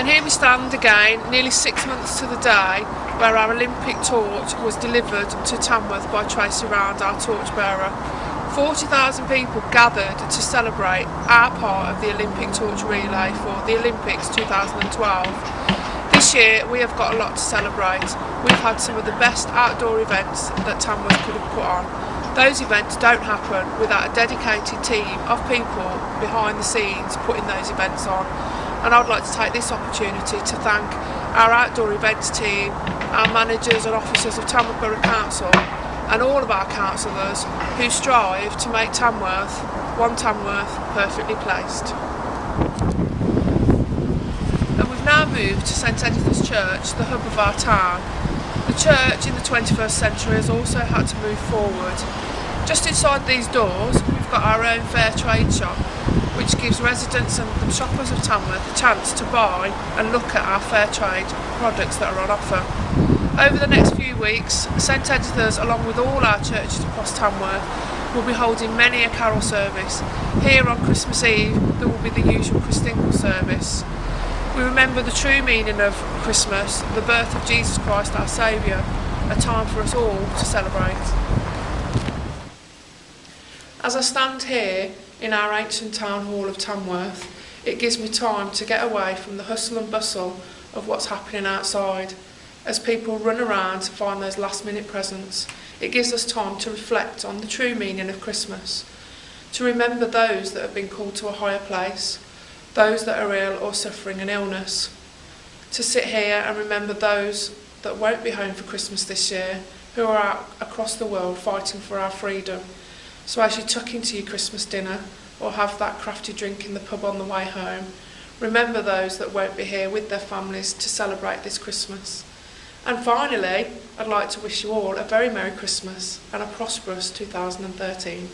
And here we stand again, nearly six months to the day, where our Olympic torch was delivered to Tamworth by Tracy Round, our torchbearer. 40,000 people gathered to celebrate our part of the Olympic torch relay for the Olympics 2012. This year we have got a lot to celebrate. We've had some of the best outdoor events that Tamworth could have put on. Those events don't happen without a dedicated team of people behind the scenes putting those events on. And I'd like to take this opportunity to thank our outdoor events team, our managers and officers of Tamworth Borough Council and all of our councillors who strive to make Tamworth, one Tamworth, perfectly placed. And we've now moved to St Edith's Church, the hub of our town. The church in the 21st century has also had to move forward. Just inside these doors we've got our own fair trade shop gives residents and the shoppers of Tamworth a chance to buy and look at our fair trade products that are on offer. Over the next few weeks, St Edith's, along with all our churches across Tamworth, will be holding many a carol service. Here on Christmas Eve, there will be the usual Christingle service. We remember the true meaning of Christmas, the birth of Jesus Christ our Saviour, a time for us all to celebrate. As I stand here in our ancient town hall of Tamworth, it gives me time to get away from the hustle and bustle of what's happening outside as people run around to find those last minute presents. It gives us time to reflect on the true meaning of Christmas, to remember those that have been called to a higher place, those that are ill or suffering an illness, to sit here and remember those that won't be home for Christmas this year, who are out across the world fighting for our freedom. So as you tuck into your Christmas dinner or have that crafty drink in the pub on the way home, remember those that won't be here with their families to celebrate this Christmas. And finally, I'd like to wish you all a very Merry Christmas and a prosperous 2013.